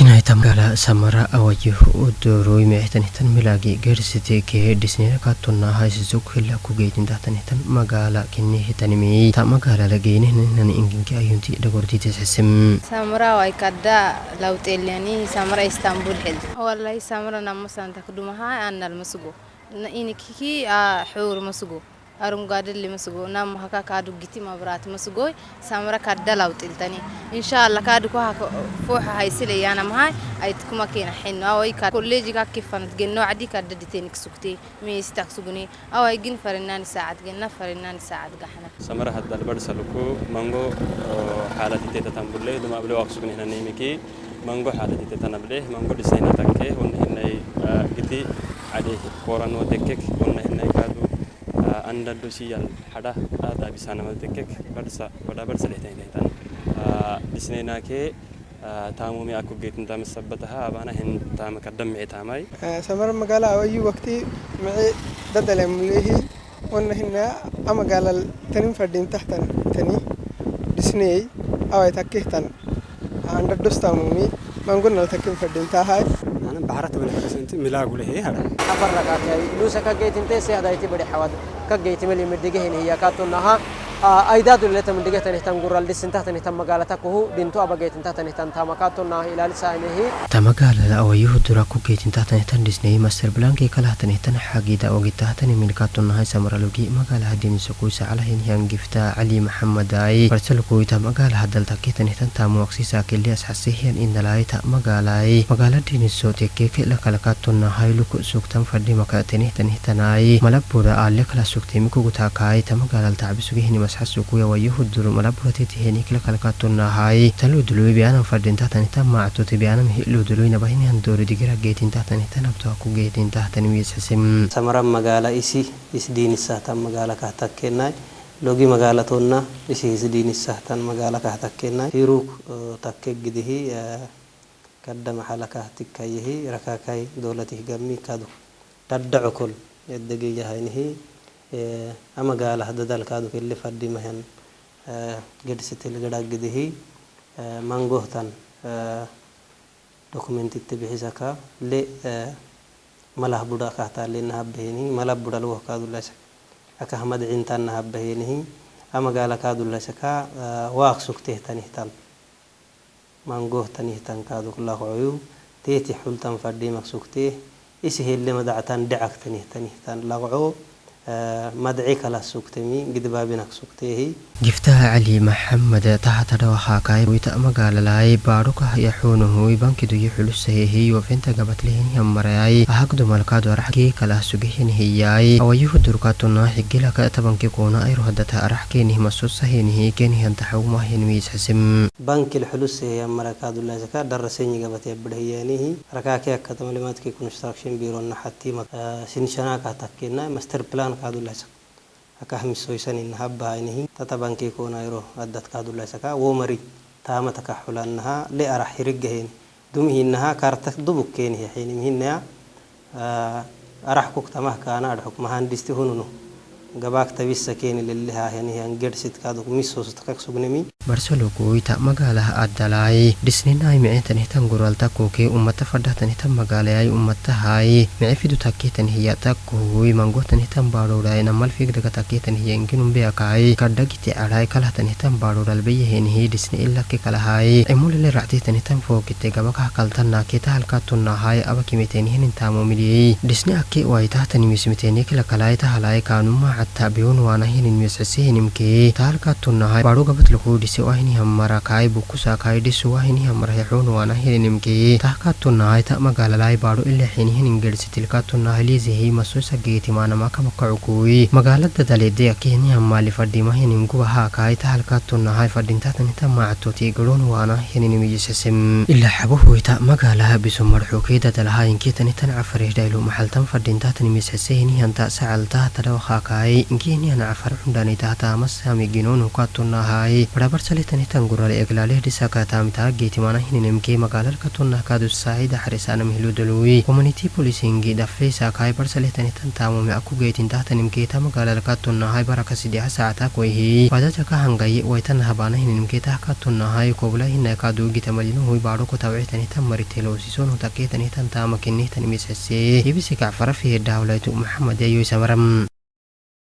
Kina itam gala Samara awa yehu udru ime ehtan itan milaagi ger seteke disney laka tunna hai suzuk hil laku geytin dahtan itan maga ala kin ehtan ime ta maga ala geyni nani ingin ki ayunti i dhagur ti tasasim. Samara awa ikadda law Samara Istanbul hil. Walahi Samara namo san takduma hai annal masubu. Na iniki hi ahuur masubu. አረንጓዴ ለመስጎና ማካ ካዱ ግቲ መብራት መስጎይ ሳምራ ካደላው ጥልተኒ ኢንሻአላ ካዱ ኮ ፎህ ሃይስለ ያና ማሃይ አይትኩማ ከና ሒና ወይ ካ ኮሌጅ ካ ከፈነት ገኖ ዓዲ ካደድ ቴኒክ ሱክቲ ሚስ ታክሱጉኒ አዋይ ግን ፈርናን ሰዓት ገና ፈርናን ሰዓት ጋህና ሳምራ ሃዳል በርሰልኩ ማንጎ ሓላት ቴተ ታምቡለ ድማ ብለ ዋክሱጉኒ ሄና ነይሚኪ ማንጎ ሓላት ቴተ ናብለ ማንጎ ዲሳይና ታከ ወንሂናይ ግቲ ዓዲ ኮራኖ ተከክ ወንሂናይ ካዱ አንዳንዱ ሲያል ሐዳ ዳታ ቢሳና ነመ በርሳ ወዳ በርሳ ለታይ ታይታን ዲስኔና ኬ ታሙሚ አኩ ጌትን ተመሰበተሃ አባና ህን ታመ ቀደም ታማይ ሰመር መጋላ አወዩ ወቅቲ ምዒ ደደለ ይሄ ወነ ህና አመጋላ ተንም ፈርዲን ተህተን ተኒ ዲስኔይ አዋይ ታከህተን አንዳንዱ ስታሙሚ mangunna takkin faddintaa haay anan baharata wala hagasanti milaa gule hee hada abarra kaatay luusa ka geetin teesee hadayti bade xawad ka geetimali midigahini hiya kaatunahaa أيداد اللي تم دقيقة نهتم قرر اللي سنتهت نهتم مقالتك هو دنتو أبقيت انتهت نهتم تامكاتو ناه إلى لسانه تم قال لا أويه دراكو كي تنتهت نهتم ديسني مستر بلانكي كلاهت نهتم حاجي دا أوجي تهت نملكاتو ناه سمر لوجي مقال هدين على هن هن علي محمد أي برسل كوي تم قال هذا التكيت نهتم تام وقسي ساكل لي أسحسه هن إن لا يت مقال أي دين السوت كيف لا sasukuya wayuhuduru malabhurati henikla kalkatunahay talu dului bianam fadintatanita mactuti bianam hilu dului nabahinihan dori digira geetintatanita nabtoaku geetintatani wiisasim samaran magaala isi isdiinisahtan magaala kahtakkennaay logi magaala tonna isi isdiinisahtan magaala kahtakkennaay hiruk takke gidihi kadda mahala kahtikkayehi rakakai dowlatih gammi kadu taddacu kol eddegiyyahaynihi ama gaalaha dadaalka aad u kelli fadhimahan gadhisitil gadhagdihi mangohtan dokumentitti bixisaka le malah buda kahtaalee nahabbahinihi malah buda lugoh kaadulaysaka akah madcintan nahabbahinihi ama gaala kaadulaysaka waaq sugtehtanihtan mangohtanihtan kaadukulakoyu teeti xultan fadhimak sugteh isihelle madactan dhecaktanihtanihtan laqco مدعيك على سوكتمي قد بابينك سوكتيه جفتها علي محمد تحت دوحا كاي ويتا مقال لاي باروكا يحونه يبانك دو يحلسيه وفنتا قبت لهن يمرياي أحق دو ملكا دو رحكي كلا سوكيهن هياي أو يهو دركاتنا حقي لك تبانك كونا أي رهدتا رحكي نهما سوسهين هي كين هن تحوما هن ويس حسم بانك الحلسيه يمريكا دو لازكا درسيني قبت يبدهيانيه ركاكي أكتم لماتكي كونستراكشن بيرون حتي سنشناكا تكينا مستر بلان kadulaysaka akahmisoysaninnaha bahainihi tatabankee konayro addad kadulaysaka womari tamataka xulannaha le arah hirigaheen dumihinaha karta dubuk keenihe xiinimhinaya ah, arah kuktamah kaana adhxuk mahandhisti hununu gabaak tabisa keeni barcelo henihan ita magala adalay sugnami barsalo kuuyta tan hitan gural ta guralta ke ummata ay ummata hay me fidu takkeetanihiya takkohuy mangohtanihtan baadhowdhaay namal figdaga takkeetanihiyanginumbeakaay kadhagite adhaay kalahtanihtan baadhowdhalbeyahenihi dhisne ilake kalahaay cimulele ractihtanihtan fookite gabakah kaltanaakeeta halkaatunnaahaay abakimiteenihinintaamomiliyey dhisne akke halay tahalaay kaanummaa hatabiyunwanahininmisasihininkee taalka tunahay badhugabadlakudhise wahinihamarakai bukusaakaidhisu wahinihambaraheexunwanahininimkee taaka tunahay ta magaalalai baadho ilaxinihiningerhsi tilka tunahay liizihi masuisa geetimaanamaakamakacukuyi magaalada daleede akihinihammaali fadhimahiningubahaakaai taalka tunahay fadhintatanita maactoti garunwaana hininimijisasem ilaa xabahoyta magaalaha bisumarxukeeda dalahayinkitanitan cafarihdhaylu maxaltan fadhintatanimisasehinihanta sacaltaha tadhawakaakaai haye ingeniyan afar hundani tahta masami ginoon hukattunna haye barabarsale tanitan gurale eglaaleh disakatamita geetimana hininemkee magaalalka tunna kaadussaahida harisaanam hiludalooye komuniti polisingi dhafeesa kaay barsale tanitan taamome akku geetin tahtanimkeeta magaalalka tunnahay baraka sidiha saacata koyhee wadadaka hangaye waytan habaana hininimkeetah ka tunnahay kobla hinay kaaduugitamalinohuy baadhoko tawcitanitan mariteloosison hutakeetanitan taama kinnehtanimisesee ibisikac farafihedhaawlaytu maxamad ayoysamaram